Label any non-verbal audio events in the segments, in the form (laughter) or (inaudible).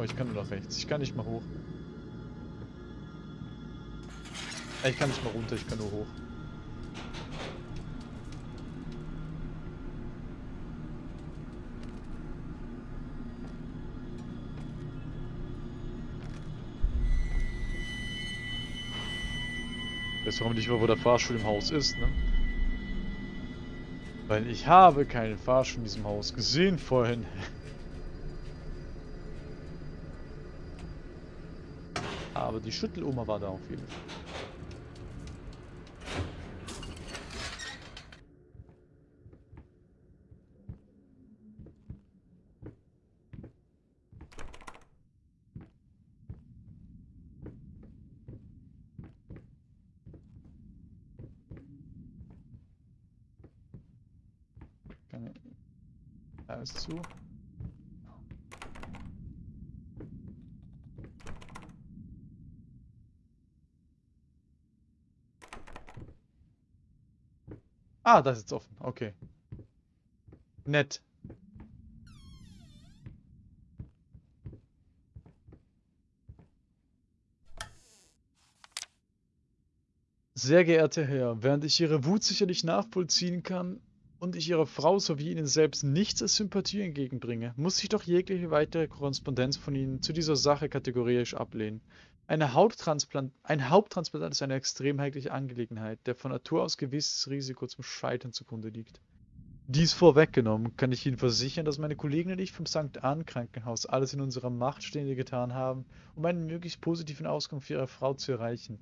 Oh, ich kann nur nach rechts. Ich kann nicht mal hoch. Äh, Ich kann nicht mal runter, ich kann nur hoch. Jetzt warum nicht mal, wo der Fahrstuhl im Haus ist, ne? Weil ich habe keinen Fahrstuhl in diesem Haus gesehen vorhin. (laughs) Aber die Schütteloma war da auf jeden Fall. Ist zu. Ah, das ist jetzt offen. Okay. Nett. Sehr geehrter Herr, während ich Ihre Wut sicherlich nachvollziehen kann und ich Ihrer Frau sowie Ihnen selbst nichts als Sympathie entgegenbringe, muss ich doch jegliche weitere Korrespondenz von Ihnen zu dieser Sache kategorisch ablehnen. Eine Hauttransplant ein Haupttransplantat ist eine extrem heikle Angelegenheit, der von Natur aus gewisses Risiko zum Scheitern zugrunde liegt. Dies vorweggenommen, kann ich Ihnen versichern, dass meine Kollegen und ich vom St. Ann Krankenhaus alles in unserer Macht Stehende getan haben, um einen möglichst positiven Ausgang für Ihre Frau zu erreichen.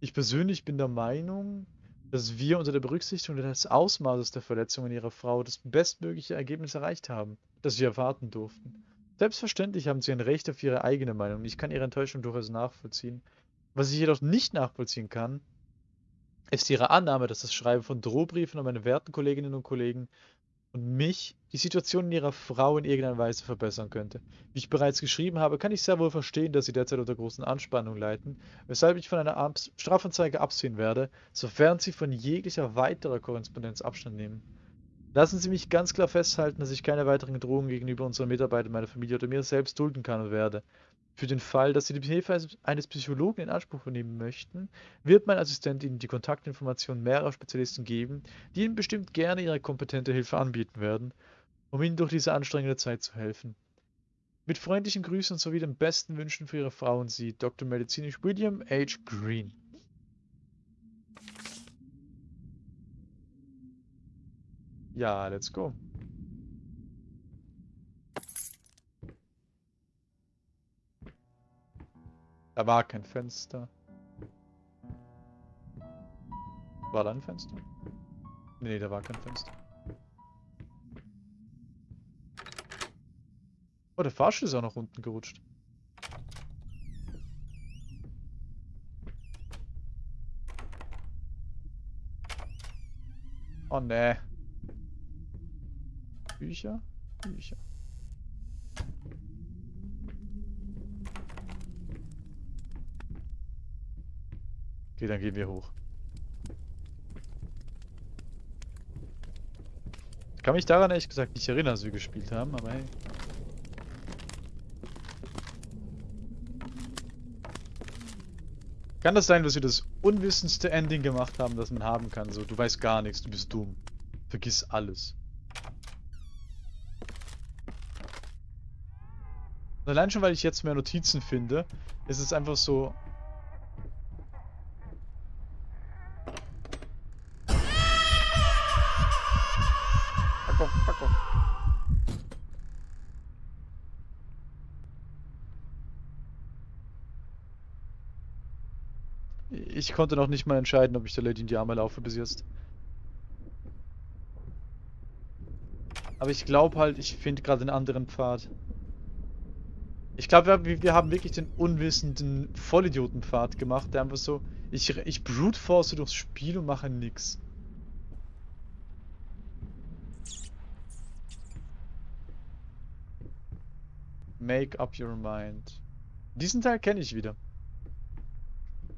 Ich persönlich bin der Meinung, dass wir unter der Berücksichtigung des Ausmaßes der Verletzungen Ihrer Frau das bestmögliche Ergebnis erreicht haben, das wir erwarten durften. Selbstverständlich haben Sie ein Recht auf Ihre eigene Meinung. Ich kann Ihre Enttäuschung durchaus nachvollziehen. Was ich jedoch nicht nachvollziehen kann, ist Ihre Annahme, dass das Schreiben von Drohbriefen an meine werten Kolleginnen und Kollegen und mich die Situation in Ihrer Frau in irgendeiner Weise verbessern könnte. Wie ich bereits geschrieben habe, kann ich sehr wohl verstehen, dass Sie derzeit unter großen Anspannungen leiden, weshalb ich von einer Abs Strafanzeige absehen werde, sofern Sie von jeglicher weiterer Korrespondenz Abstand nehmen. Lassen Sie mich ganz klar festhalten, dass ich keine weiteren Drohungen gegenüber unseren Mitarbeitern, meiner Familie oder mir selbst dulden kann und werde. Für den Fall, dass Sie die Hilfe eines Psychologen in Anspruch nehmen möchten, wird mein Assistent Ihnen die Kontaktinformationen mehrerer Spezialisten geben, die Ihnen bestimmt gerne ihre kompetente Hilfe anbieten werden, um Ihnen durch diese anstrengende Zeit zu helfen. Mit freundlichen Grüßen sowie den besten Wünschen für Ihre Frau und Sie, Dr. Medizinisch William H. Green. Ja, let's go. Da war kein Fenster. War da ein Fenster? Nee, da war kein Fenster. Oh, der Fahrstuhl ist auch nach unten gerutscht. Oh ne. Bücher? Bücher. Okay, dann gehen wir hoch. Ich kann mich daran ehrlich gesagt nicht erinnern, dass wir gespielt haben, aber hey. Kann das sein, dass wir das unwissendste Ending gemacht haben, das man haben kann? So, du weißt gar nichts, du bist dumm. Vergiss alles. Allein schon, weil ich jetzt mehr Notizen finde, ist es einfach so... Fuck off, fuck off. Ich konnte noch nicht mal entscheiden, ob ich der Lady in die Arme laufe bis jetzt. Aber ich glaube halt, ich finde gerade einen anderen Pfad. Ich glaube, wir, wir haben wirklich den unwissenden Vollidiotenpfad gemacht, der einfach so, ich, ich brute force durchs Spiel und mache nix. Make up your mind. Diesen Teil kenne ich wieder.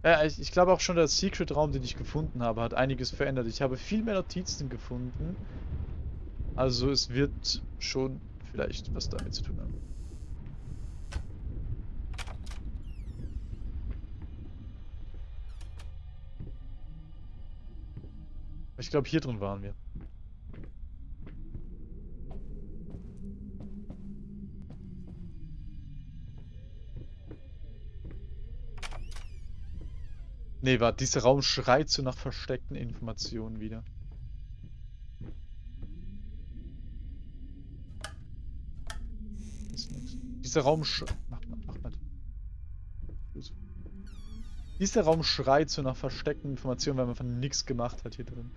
Ja, ich, ich glaube auch schon der Secret-Raum, den ich gefunden habe, hat einiges verändert. Ich habe viel mehr Notizen gefunden. Also es wird schon vielleicht was damit zu tun haben. Glaube, hier drin waren wir. Nee, warte, dieser Raum schreit so nach versteckten Informationen wieder. Dieser Raum sch... Mach mal, mach mal. Dieser Raum schreit so nach versteckten Informationen, weil man von nichts gemacht hat hier drin.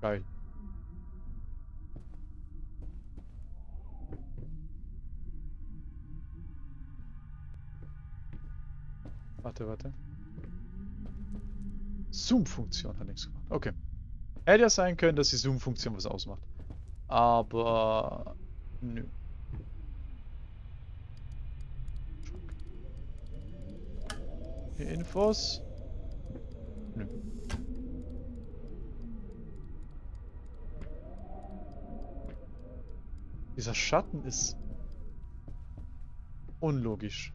Geil. Warte, warte. Zoom-Funktion hat nichts gemacht. Okay. Hätte ja sein können, dass die Zoom-Funktion was ausmacht. Aber... Nö. Hier Infos. Nö. Dieser Schatten ist unlogisch.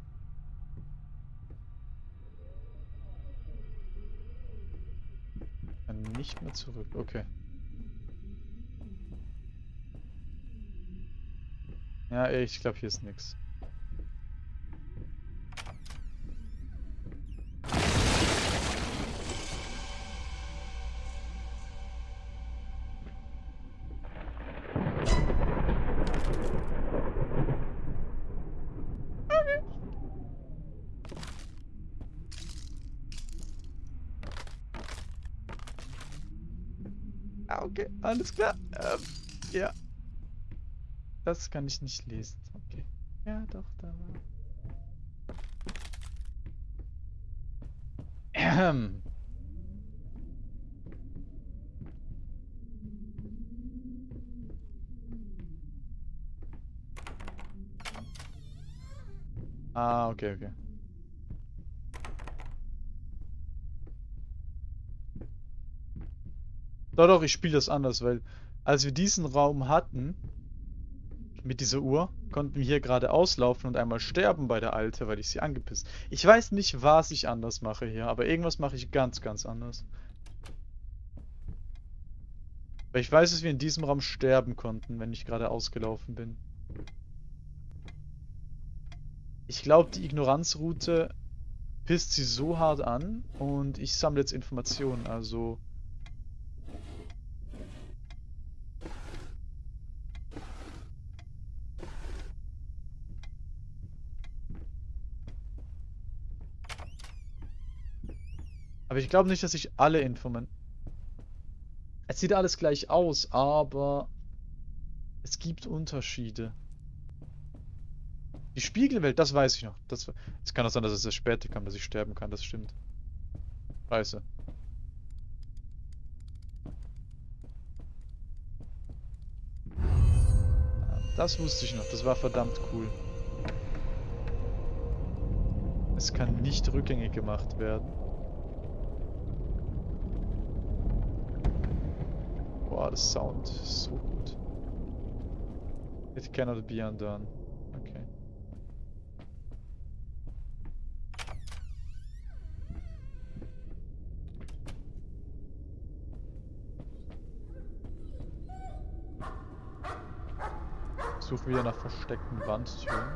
Kann nicht mehr zurück. Okay. Ja, ich glaube, hier ist nichts. Okay, alles klar. Ähm, ja. Das kann ich nicht lesen. Okay. Ja, doch, da war. Ähm. Ah, okay, okay. Doch, doch, ich spiele das anders, weil als wir diesen Raum hatten, mit dieser Uhr, konnten wir hier gerade auslaufen und einmal sterben bei der Alte, weil ich sie angepisst. Ich weiß nicht, was ich anders mache hier, aber irgendwas mache ich ganz, ganz anders. Weil ich weiß, dass wir in diesem Raum sterben konnten, wenn ich gerade ausgelaufen bin. Ich glaube, die Ignoranzroute pisst sie so hart an und ich sammle jetzt Informationen, also... Aber ich glaube nicht, dass ich alle Informen... Es sieht alles gleich aus, aber es gibt Unterschiede. Die Spiegelwelt, das weiß ich noch. Das, es kann auch sein, dass es erst später kam, dass ich sterben kann, das stimmt. Scheiße. Das wusste ich noch, das war verdammt cool. Es kann nicht rückgängig gemacht werden. Boah, das Sound ist so gut. It cannot be undone. Okay. Suche wieder nach versteckten Wandtüren.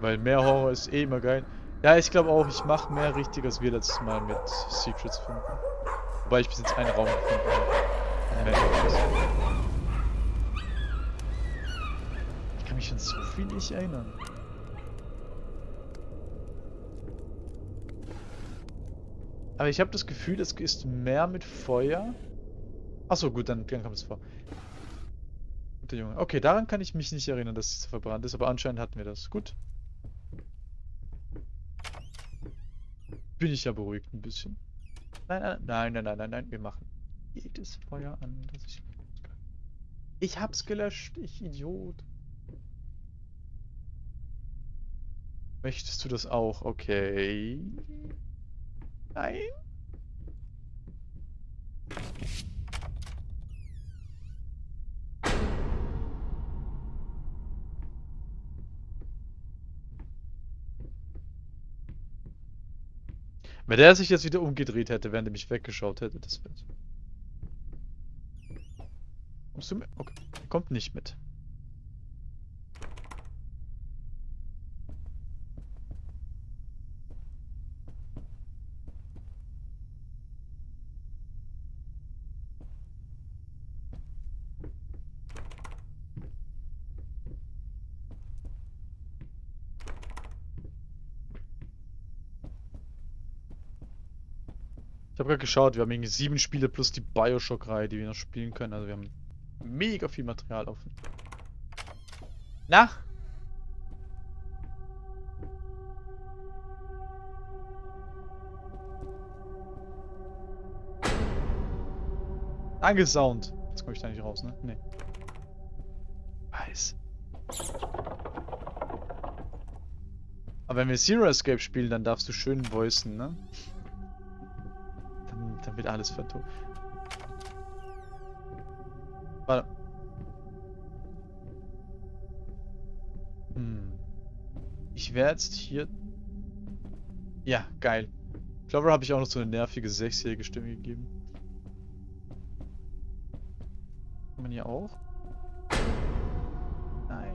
Weil mehr Horror ist eh immer geil. Ja, ich glaube auch, ich mache mehr richtig als wir letztes Mal mit Secrets finden. Wobei ich bis jetzt einen Raum gefunden habe. Ich kann mich an so viel nicht erinnern. Aber ich habe das Gefühl, es ist mehr mit Feuer. Achso, gut, dann, dann kommt es vor. Guter Junge. Okay, daran kann ich mich nicht erinnern, dass es verbrannt ist, aber anscheinend hatten wir das. Gut. Bin ich ja beruhigt ein bisschen. Nein, nein, nein, nein, nein, nein, wir machen jedes Feuer an, das ich Ich hab's gelöscht, ich Idiot. Möchtest du das auch? Okay. Nein. Wenn der sich jetzt wieder umgedreht hätte, während er mich weggeschaut hätte, das wäre... Kommst du mit? Okay. Kommt nicht mit. Ich habe gerade geschaut, wir haben irgendwie sieben Spiele plus die Bioshock-Reihe, die wir noch spielen können. Also wir haben mega viel Material offen. Na? Danke, Sound. Jetzt komme ich da nicht raus, ne? Nee. Weiß. Aber wenn wir Zero Escape spielen, dann darfst du schön voicen, ne? Dann, dann wird alles vertont. Werde jetzt hier... Ja, geil. Clover habe ich auch noch so eine nervige sechsjährige Stimme gegeben. Kann man hier auch? Nein.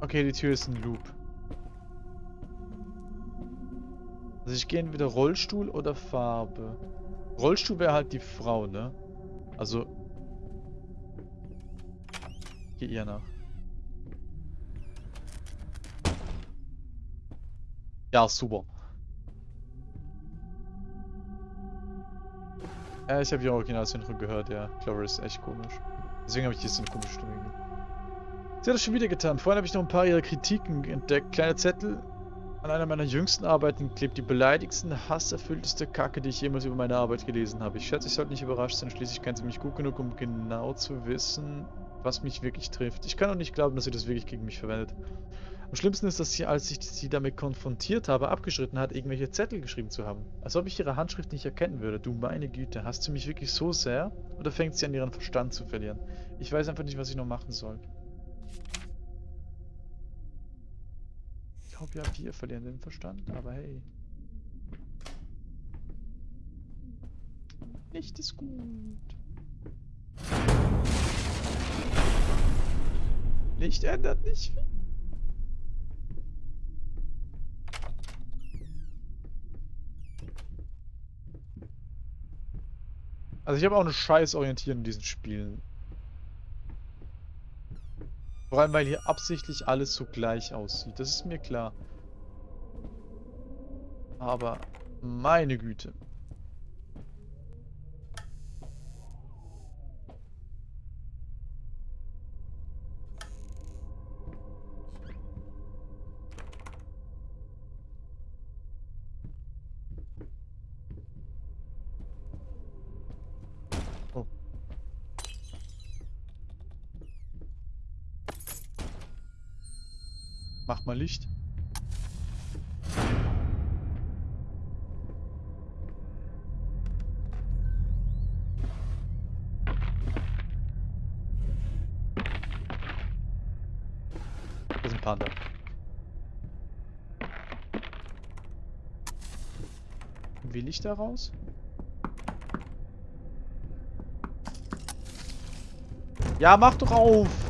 Okay, die Tür ist ein Loop. Also ich gehe entweder Rollstuhl oder Farbe. Rollstuhl wäre halt die Frau, ne? Also... Geh ihr nach. Ja, super. Ja, ich habe die Originalsynchron gehört, ja. Clover ist echt komisch. Deswegen habe ich jetzt eine komische Stimme. Sie hat das schon wieder getan. Vorhin habe ich noch ein paar ihrer Kritiken entdeckt. Kleiner Zettel an einer meiner jüngsten Arbeiten klebt die beleidigsten, hasserfüllteste Kacke, die ich jemals über meine Arbeit gelesen habe. Ich schätze, ich sollte nicht überrascht sein, schließlich kennt sie mich gut genug, um genau zu wissen, was mich wirklich trifft. Ich kann auch nicht glauben, dass sie das wirklich gegen mich verwendet. Am schlimmsten ist, dass sie, als ich sie damit konfrontiert habe, abgeschritten hat, irgendwelche Zettel geschrieben zu haben. Als ob ich ihre Handschrift nicht erkennen würde. Du meine Güte, hast du mich wirklich so sehr? Oder fängt sie an, ihren Verstand zu verlieren? Ich weiß einfach nicht, was ich noch machen soll. glaube ja, wir verlieren den Verstand, aber hey. Nicht ist gut. Licht ändert nicht viel. Also ich habe auch eine scheiß Orientierung in diesen Spielen. Vor allem, weil hier absichtlich alles so gleich aussieht. Das ist mir klar. Aber meine Güte. Mach mal Licht. Das ist ein Panda. Will ich da raus? Ja, mach doch auf!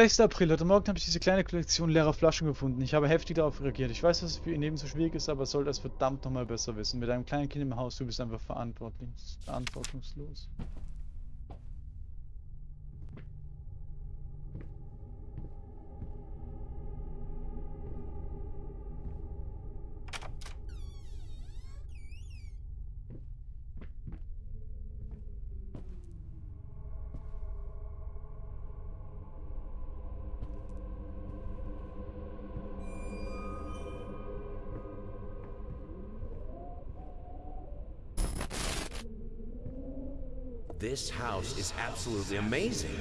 Sechster April. Heute Morgen habe ich diese kleine Kollektion leerer Flaschen gefunden. Ich habe heftig darauf reagiert. Ich weiß, dass es für ihr Leben so schwierig ist, aber soll das verdammt nochmal besser wissen. Mit einem kleinen Kind im Haus, du bist einfach verantwortlich, verantwortungslos. This house is absolutely amazing.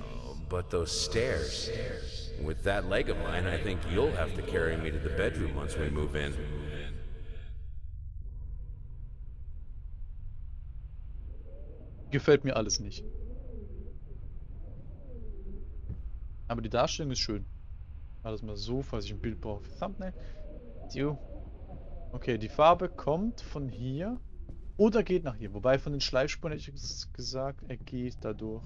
Oh, but those stairs. With that leg of mine, I think you'll have to carry me to the bedroom once we move in. Gefällt mir alles nicht. Aber die Darstellung ist schön. Alles mal so, falls ich ein Bild brauche Thumbnail. Okay, die Farbe kommt von hier oder geht nach hier. Wobei von den Schleifspuren hätte ich gesagt, er geht dadurch.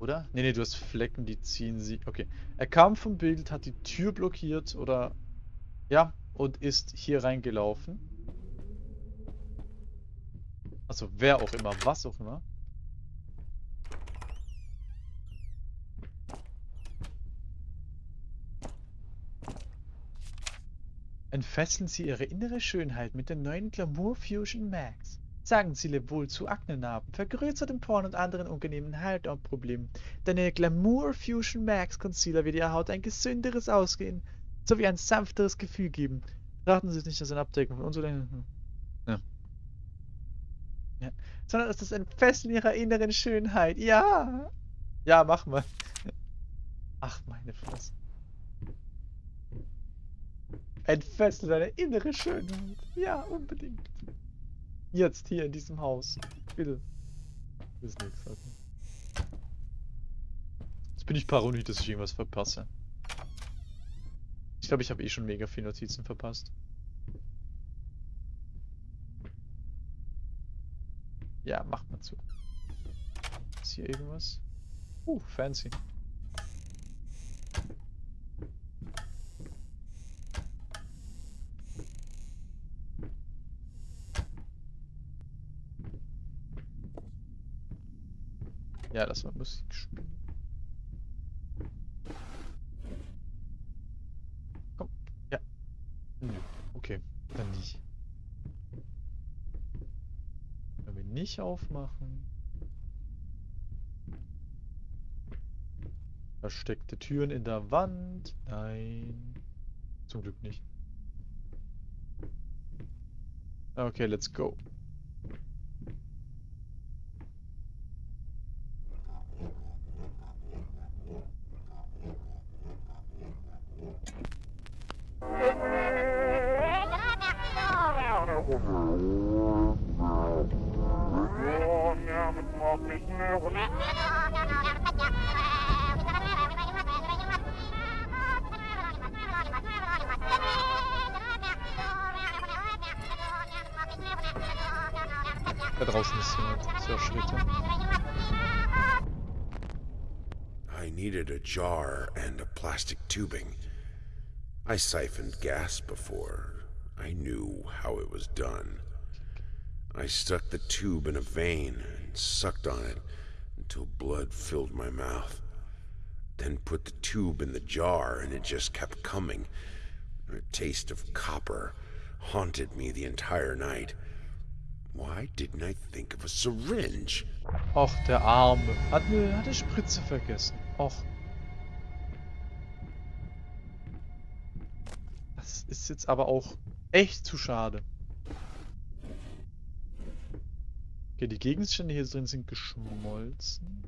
Oder? Nee, nee, du hast Flecken, die ziehen sie. Okay. Er kam vom Bild, hat die Tür blockiert oder... Ja, und ist hier reingelaufen. Also wer auch immer, was auch immer. Entfesseln Sie Ihre innere Schönheit mit der neuen Glamour Fusion Max. Sagen Sie Lewohl zu Aknenarben, vergrößertem Porn und anderen unangenehmen Hautproblemen. Deine Glamour Fusion Max Concealer wird Ihrer Haut ein gesünderes Ausgehen sowie ein sanfteres Gefühl geben. Raten Sie es nicht als eine Abdeckung von unseren... Ja. ja. Sondern ist ein Entfesseln Ihrer inneren Schönheit. Ja! Ja, mach mal. Ach, meine Fresse. Entfessel deine innere Schönheit. Ja, unbedingt. Jetzt hier in diesem Haus. Bitte. Ist nichts. Okay. Jetzt bin ich paranoid, dass ich irgendwas verpasse. Ich glaube, ich habe eh schon mega viele Notizen verpasst. Ja, macht mal zu. Ist hier irgendwas? Uh, fancy. Ja, lass mal Musik spielen. Komm, ja. Nö, okay, dann nicht. Wenn wir nicht aufmachen. Versteckte Türen in der Wand. Nein. Zum Glück nicht. Okay, let's go. Da draußen ist jemand. So Schritte. I needed a jar and a plastic tubing. I siphoned gas before. I knew how it was done. I stuck the tube in a vein and sucked on it until blood filled my mouth. Then put the tube in the jar and it just kept coming. A taste of copper haunted me the entire night. Why didn't I think of a syringe? Och, der Arme. Hat eine, hat eine Spritze vergessen. Och. Das ist jetzt aber auch echt zu schade. Okay, die Gegenstände hier drin sind geschmolzen.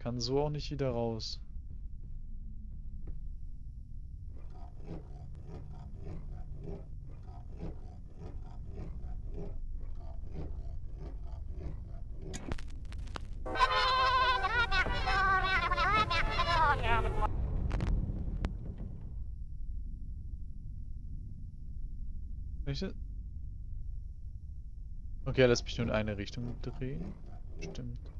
Kann so auch nicht wieder raus. Welche? Okay, lass mich nur in eine Richtung drehen. Stimmt.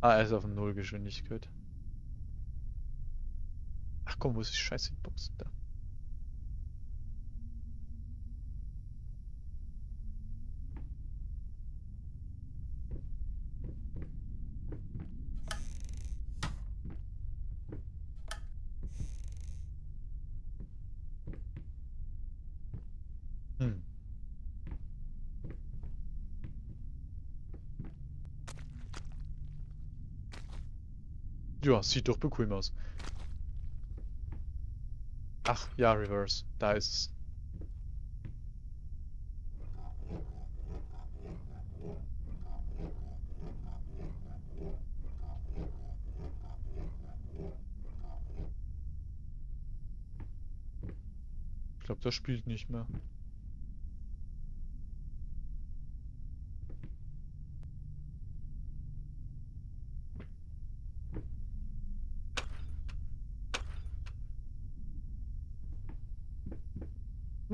Ah, er ist auf Nullgeschwindigkeit. Ach komm, wo ist die scheiße Box? Da. Hm. Ja, sieht doch bequem aus. Ach, ja, Reverse. Da ist es. Ich glaube, das spielt nicht mehr.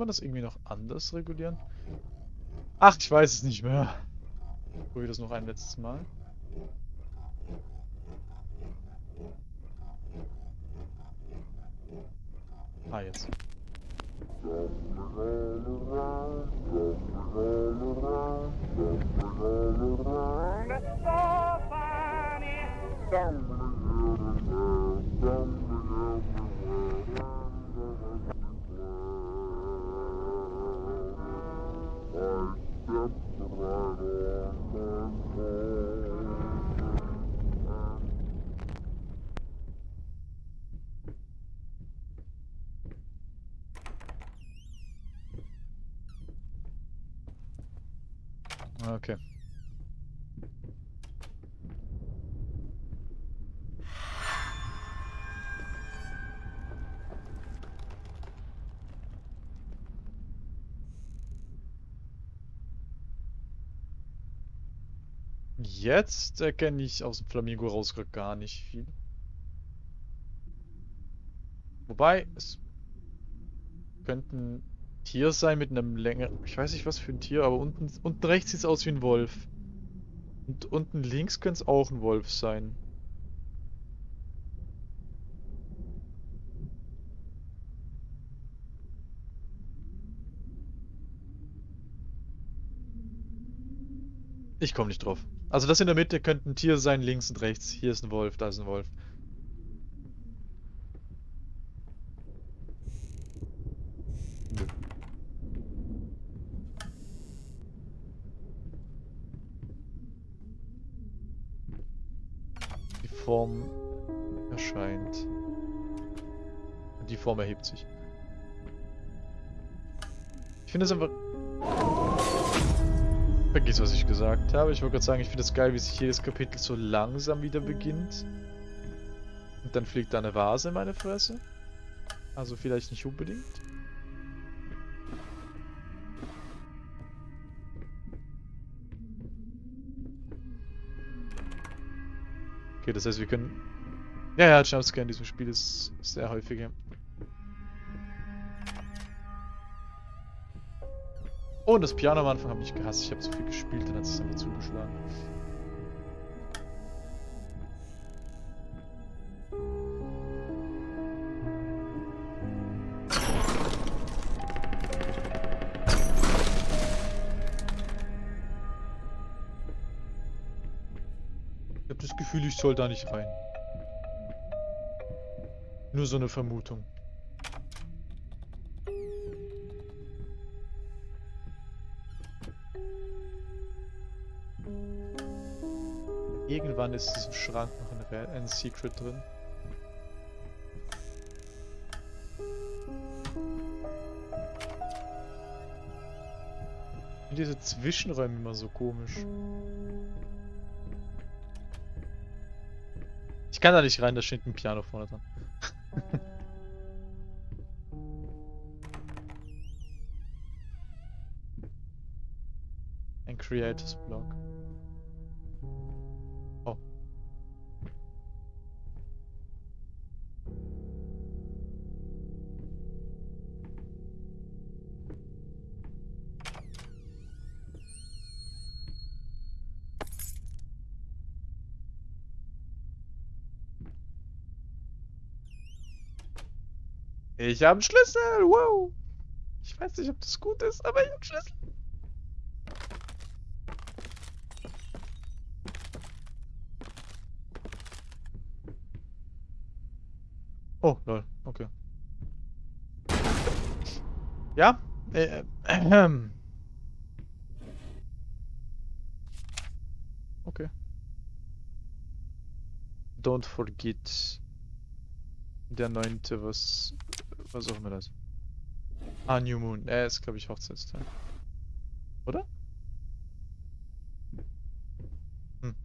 Man das irgendwie noch anders regulieren? Ach, ich weiß es nicht mehr. Probier das noch ein letztes Mal. Ah, jetzt. Okay. Jetzt erkenne ich aus dem Flamingo raus gar nicht viel. Wobei, es könnten Tier sein mit einem länger... Ich weiß nicht, was für ein Tier, aber unten, unten rechts sieht es aus wie ein Wolf. Und unten links könnte es auch ein Wolf sein. Ich komme nicht drauf. Also das in der Mitte könnte ein Tier sein, links und rechts. Hier ist ein Wolf, da ist ein Wolf. Nö. Die Form erscheint. Die Form erhebt sich. Ich finde es einfach... Vergiss, was ich gesagt habe. Ich wollte gerade sagen, ich finde es geil, wie sich jedes Kapitel so langsam wieder beginnt. Und dann fliegt da eine Vase in meine Fresse. Also vielleicht nicht unbedingt. Das heißt, wir können... Ja, ja, Jumpscare in diesem Spiel ist sehr häufig. Oh, und das Piano am Anfang habe ich gehasst. Ich habe zu viel gespielt, dann hat es einfach zugeschlagen. Ich soll da nicht rein. Nur so eine Vermutung. Irgendwann ist in diesem Schrank noch ein, ein Secret drin. Diese Zwischenräume immer so komisch. Kann da nicht rein, da steht ein Piano vorne dran. (laughs) ein Creators Block. Ich habe einen Schlüssel, wow. Ich weiß nicht, ob das gut ist, aber ich habe einen Schlüssel. Oh, lol, okay. Ja? Äh, äh, Okay. Don't Forget. Der neunte, was. Auch immer das. Ah, New Moon. Er ist, glaube ich, Hochzeitstag. Oder? Hm.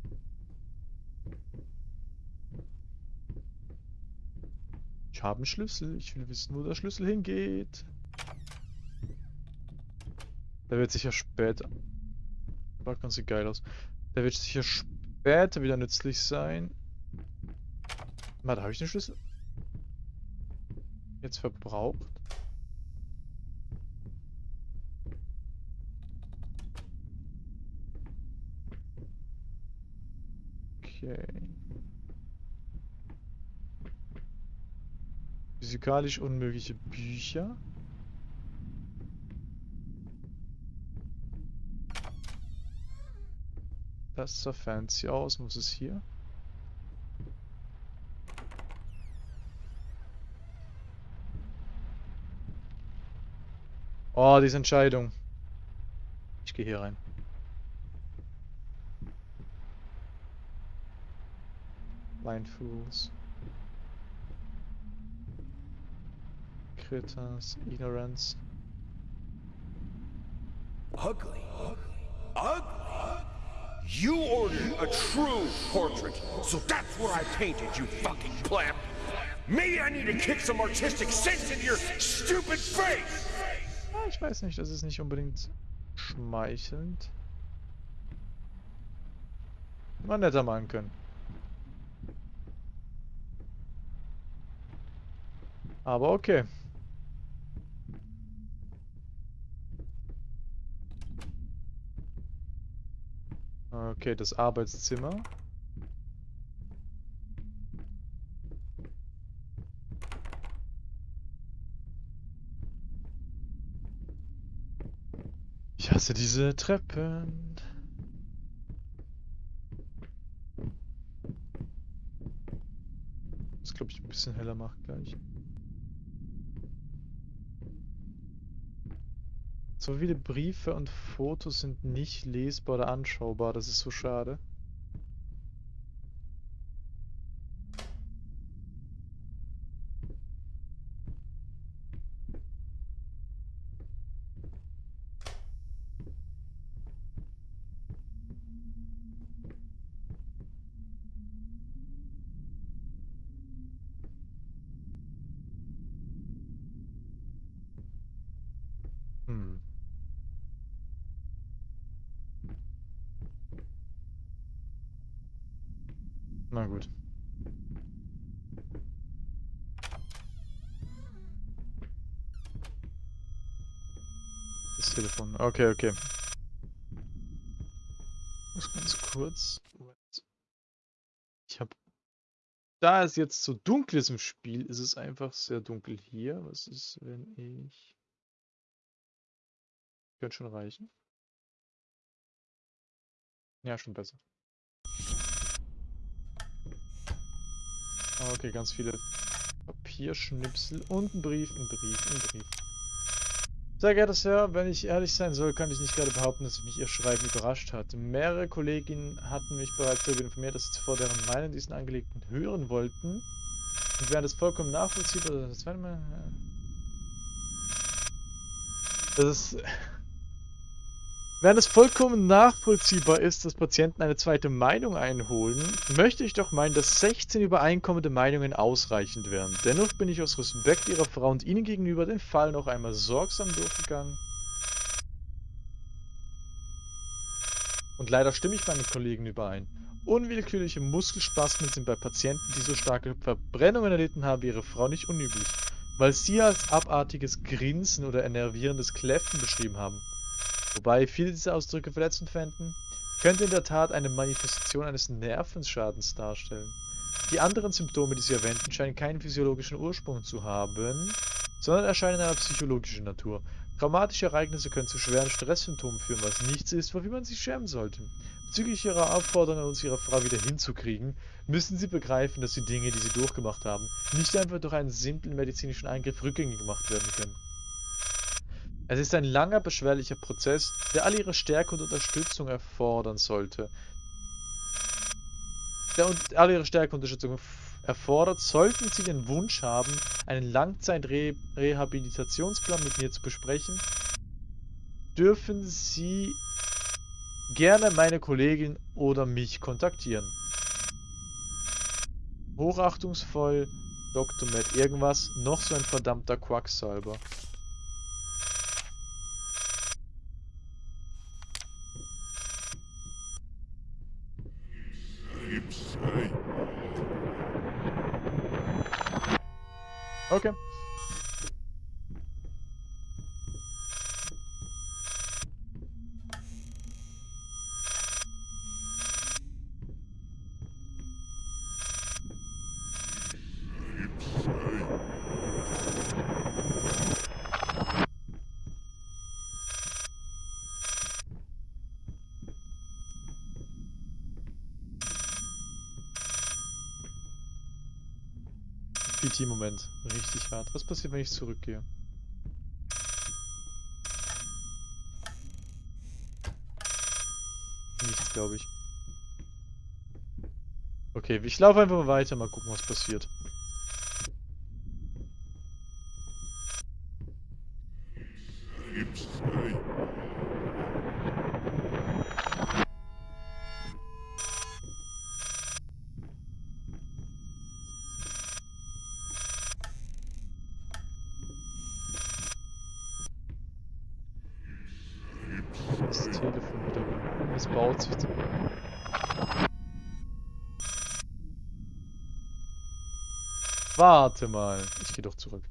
Ich habe einen Schlüssel. Ich will wissen, wo der Schlüssel hingeht. Der wird sicher später. Schaut ganz geil aus. Der wird sicher später wieder nützlich sein. Warte, habe ich den Schlüssel? Jetzt verbraucht? Okay. Physikalisch unmögliche Bücher. Das sah fancy aus. Was ist hier? Oh, diese Entscheidung. Ich gehe hier rein. Blind Fools. Critters, Ignorance. Ugly. Ugly. You ordered a true portrait, so that's what I painted, you fucking clamp. Maybe I need to kick some artistic sense into your stupid face! Ich weiß nicht, das ist nicht unbedingt schmeichelnd. Mal netter machen können. Aber okay. Okay, das Arbeitszimmer. Ich hasse diese Treppen. Das glaube ich ein bisschen heller macht gleich. So viele Briefe und Fotos sind nicht lesbar oder anschaubar, das ist so schade. Hm. Na gut. Das Telefon. Okay, okay. Muss ganz kurz. Ich habe. Da es jetzt so dunkel ist im Spiel, ist es einfach sehr dunkel hier. Was ist, wenn ich. Könnte schon reichen. Ja, schon besser. Okay, ganz viele Papierschnipsel und ein Brief, ein Brief, ein Brief. Sehr geehrter Sir, wenn ich ehrlich sein soll, kann ich nicht gerade behaupten, dass mich Ihr Schreiben überrascht hat. Mehrere Kolleginnen hatten mich bereits darüber informiert, dass sie zuvor deren Meinung diesen Angelegten hören wollten. Und während es vollkommen nachvollziehbar Mal... Das ist... Während es vollkommen nachvollziehbar ist, dass Patienten eine zweite Meinung einholen, möchte ich doch meinen, dass 16 übereinkommende Meinungen ausreichend wären. Dennoch bin ich aus Respekt Ihrer Frau und Ihnen gegenüber den Fall noch einmal sorgsam durchgegangen. Und leider stimme ich meinen Kollegen überein. Unwillkürliche Muskelspasmen sind bei Patienten, die so starke Verbrennungen erlitten haben wie Ihre Frau, nicht unüblich, weil Sie als abartiges Grinsen oder enervierendes Kläffen beschrieben haben. Wobei viele diese Ausdrücke verletzend fänden, könnte in der Tat eine Manifestation eines Nervenschadens darstellen. Die anderen Symptome, die sie erwähnten, scheinen keinen physiologischen Ursprung zu haben, sondern erscheinen einer psychologischen Natur. Traumatische Ereignisse können zu schweren Stresssymptomen führen, was nichts ist, wofür man sich schämen sollte. Bezüglich ihrer Aufforderung uns, ihre Frau wieder hinzukriegen, müssen sie begreifen, dass die Dinge, die sie durchgemacht haben, nicht einfach durch einen simplen medizinischen Eingriff rückgängig gemacht werden können. Es ist ein langer, beschwerlicher Prozess, der all ihre Stärke und Unterstützung erfordern sollte. der, alle ihre Stärkeunterstützung erfordert, sollten Sie den Wunsch haben, einen Langzeitrehabilitationsplan mit mir zu besprechen, dürfen Sie gerne meine Kollegin oder mich kontaktieren. Hochachtungsvoll, Dr. Matt irgendwas, noch so ein verdammter Quacksalber. Okay. PT-Moment. Richtig hart. Was passiert, wenn ich zurückgehe? Nichts, glaube ich. Okay, ich laufe einfach mal weiter, mal gucken, was passiert. Es baut sich. Warte mal. Ich gehe doch zurück.